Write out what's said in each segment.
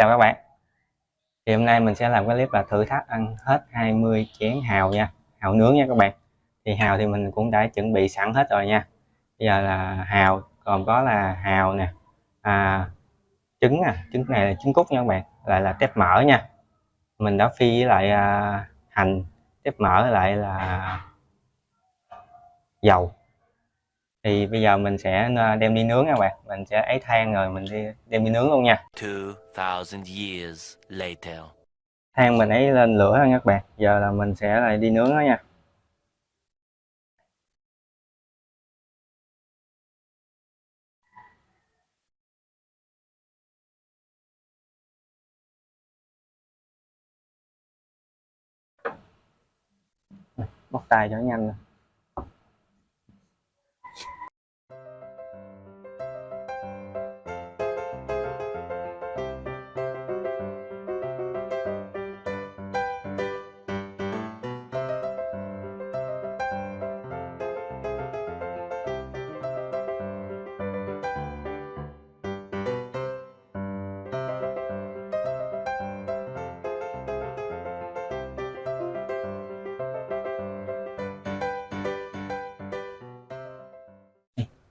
chào các bạn. Thì hôm nay mình sẽ làm cái clip là thử thách ăn hết 20 chén hào nha hào nướng nha các bạn. Thì hào thì mình cũng đã chuẩn bị sẵn hết rồi nha. Bây giờ là hào còn có là hào nè à, trứng à trứng này là trứng cút nha các bạn lại là tép mỡ nha. Mình đã phi với lại à, hành tép mỡ lại là dầu thì bây giờ mình sẽ à, đem đi nướng nha các bạn mình sẽ ấy than rồi mình đi đem đi nướng luôn nha 2000 years later. than mình ấy lên lửa nha các bạn giờ là mình sẽ lại đi nướng đó nha bóc tay cho nhanh nè.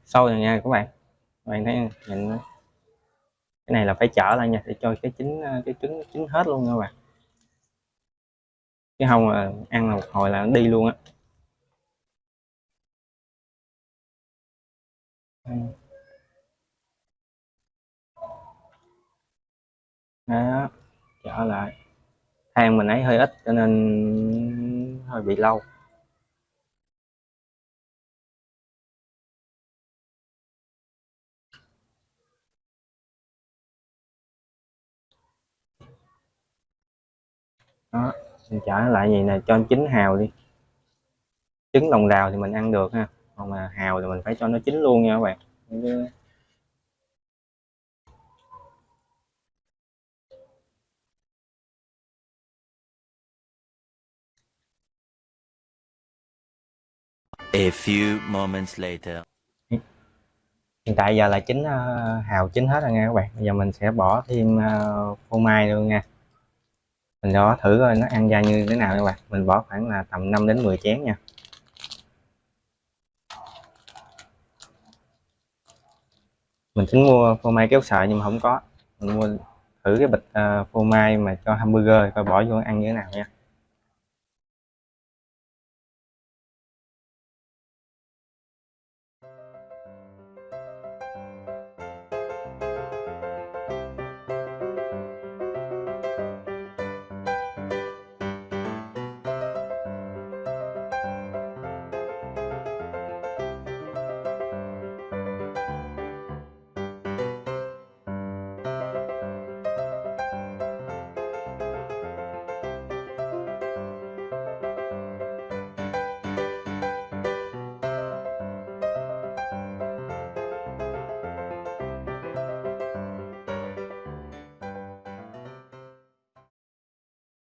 Sâu rồi nha các bạn. Các bạn thấy nhìn cái này là phải chở lại nha, để cho cái trứng ờ, cái trứng chín hết luôn nha các bạn. Chứ không là ăn là một hồi là nó đi luôn á. Đó trở lại. Than mình ấy hơi ít, cho nên hơi bị lâu. Đó mình trở lại gì nè cho chín hào đi. Trứng lòng đào thì mình ăn được ha còn mà hào thì mình phải cho nó chín luôn nha các bạn. A few moments later. hiện tại giờ là chín ờ, hào chín hết rồi nha các bạn. Bây giờ mình sẽ bỏ thêm ờ, phô mai luôn nha mình đó thử coi nó ăn ra như thế nào các bạn. Mình bỏ khoảng là tầm 5 đến 10 chén nha. Mình tính mua phô mai kéo sợi nhưng mà không có. Mình mua thử cái bịch uh, phô mai mà cho hamburger coi bỏ vô ăn như thế nào nha.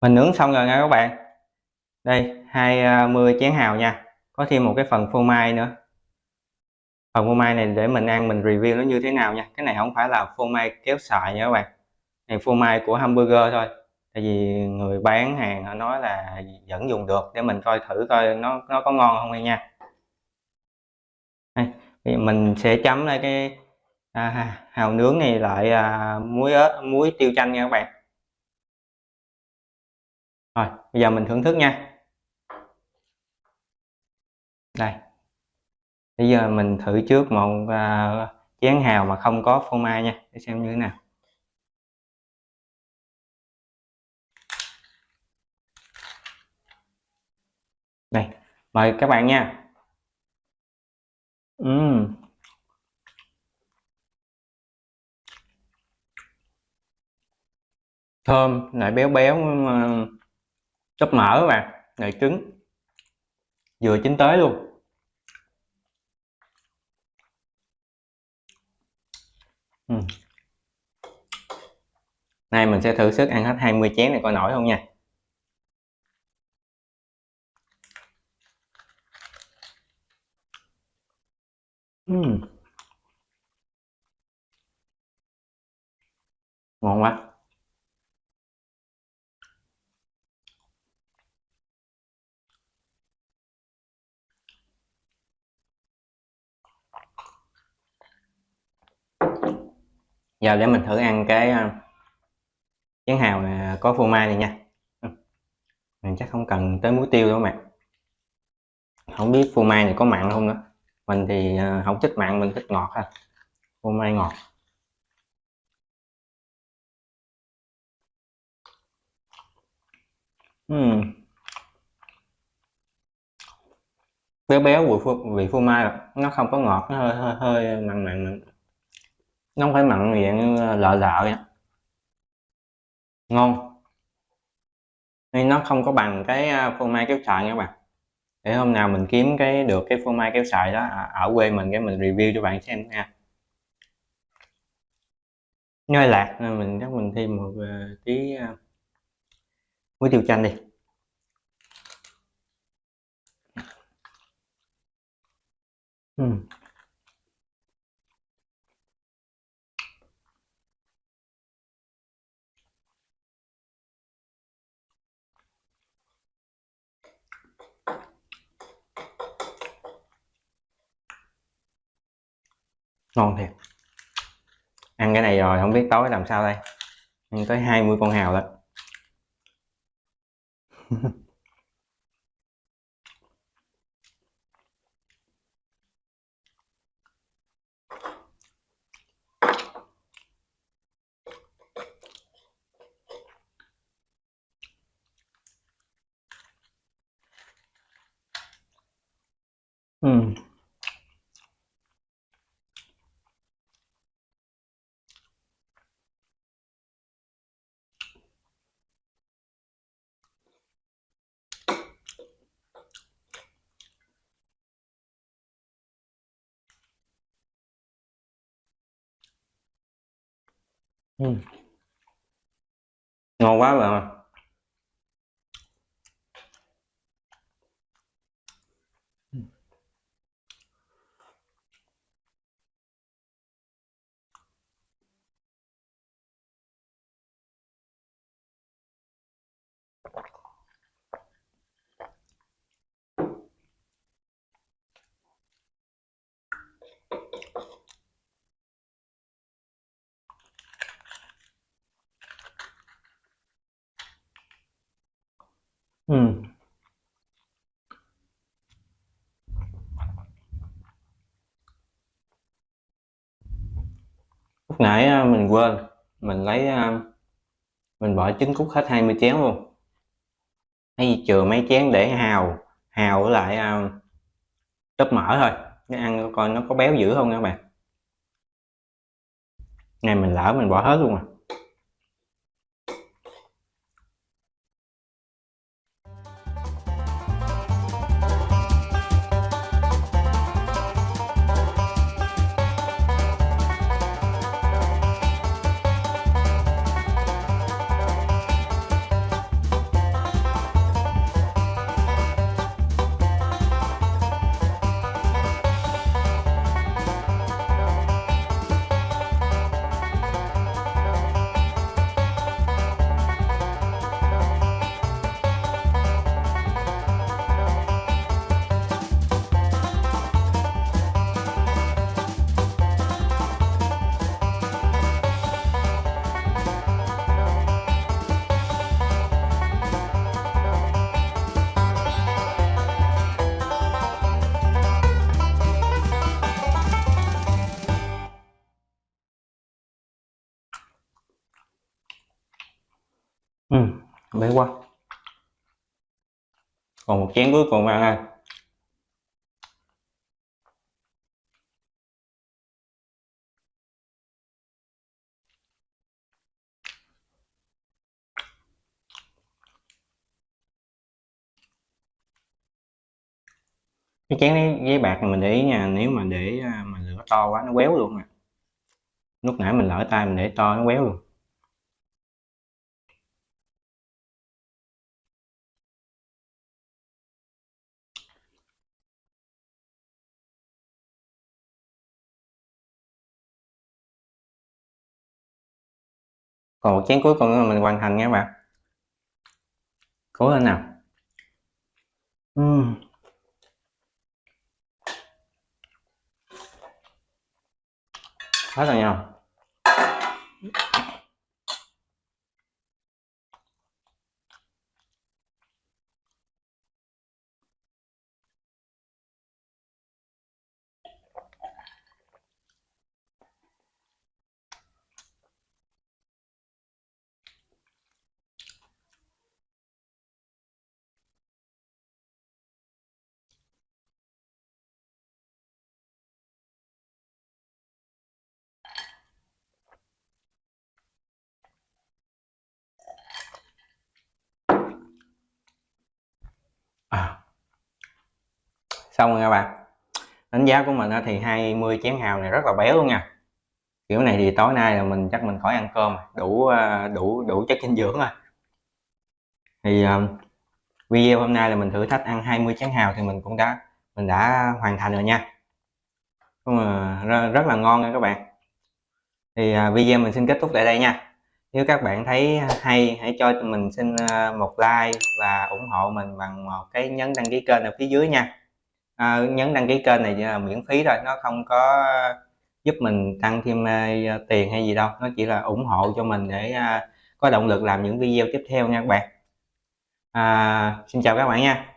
Mình nướng xong rồi nha các bạn. Đây 20 à, chén hào nha. Có thêm một cái phần phô mai nữa. Phần phô mai này để mình ăn mình review nó như thế nào nha. Cái này không phải là phô mai kéo sợi nha các bạn. Này phô mai của hamburger thôi. Tại vì người bán hàng họ nói là vẫn dùng được. Để mình coi thử coi nó nó có ngon không nha. Đây, thì mình sẽ chấm lại cái à, hào nướng này lại à, muối ớt muối tiêu chanh nha các bạn rồi bây giờ mình thưởng thức nha. Đây. Bây giờ mình thử trước một uh, chén hào mà không có phô mai nha để xem như thế nào. Đây mời các bạn nha. Uhm. thơm lại béo béo mà tóp mỡ các bạn. Ngày trứng vừa chín tới luôn. Ừ. nay mình sẽ thử sức ăn hết 20 chén này coi nổi không nha. Ừm. ngon quá. Giờ để mình thử ăn cái ờ, chén hào này có phô mai này nha ừ. mình chắc không cần tới muối tiêu đâu mà không biết phô mai này có mặn không nữa mình thì ờ, không thích mặn mình thích ngọt ha phô mai ngọt Ừm. béo béo vị phô, vị phô mai rồi. nó không có ngọt nó hơi hơi hơi mặn mặn mặn nó không phải mặn miệng, như lợ lợ vậy. Ngon. Nhưng nó không có bằng cái à, phô mai kéo sợi nha các bạn. Để hôm nào mình kiếm cái, được cái phô mai kéo sợi đó à, ở quê mình cái mình review cho bạn xem nha. Nơi lạc, nên mình chắc mình thêm một à, tí muối tiêu chanh đi. Uhm. Ngon thiệt. Ăn cái này rồi, không biết tối làm sao đây. Ăn tới 20 con hào lận Ừ. Ngon quá mà nãy, à, mình quên, mình lấy, à, mình bỏ trứng cút hết 20 chén luôn. Hay chừa mấy chén để hào, hào với lại, à, a, tóp mỡ thôi, nó ăn coi nó có béo dữ không các bạn. Này mình lỡ mình bỏ hết luôn rồi. Ừm, quá. Còn một chén cuối cùng ăn ha Cái chén giấy bạc này mình để ý nha, nếu mà để, à, mà lửa to quá nó quéo luôn à. Lúc nãy mình lỡ tay mình để to nó quéo luôn. Còn một chén cuối cùng nữa là mình hoàn thành nha các bạn. Cố lên nào. uhm. Hết rồi nha. Xong rồi các bạn đánh giá của mình thì 20 chén hào này rất là béo luôn nha. Kiểu này thì tối nay là mình chắc mình khỏi ăn cơm đủ ờ, đủ đủ chất dinh dưỡng rồi. Thì um, video hôm nay là mình thử thách ăn 20 chén hào thì mình cũng đã mình đã hoàn thành rồi nha. Rất, rất là ngon nha các bạn. Thì uh, video mình xin kết thúc tại đây nha. Nếu các bạn thấy hay hãy cho mình xin một like và ủng hộ mình bằng một cái nhấn đăng ký kênh ở phía dưới nha à, nhấn đăng ký kênh này là miễn phí thôi nó không có giúp mình tăng thêm uh, tiền hay gì đâu nó chỉ là ủng hộ cho mình để uh, có động lực làm những video tiếp theo nha các bạn. À, xin chào các bạn nha.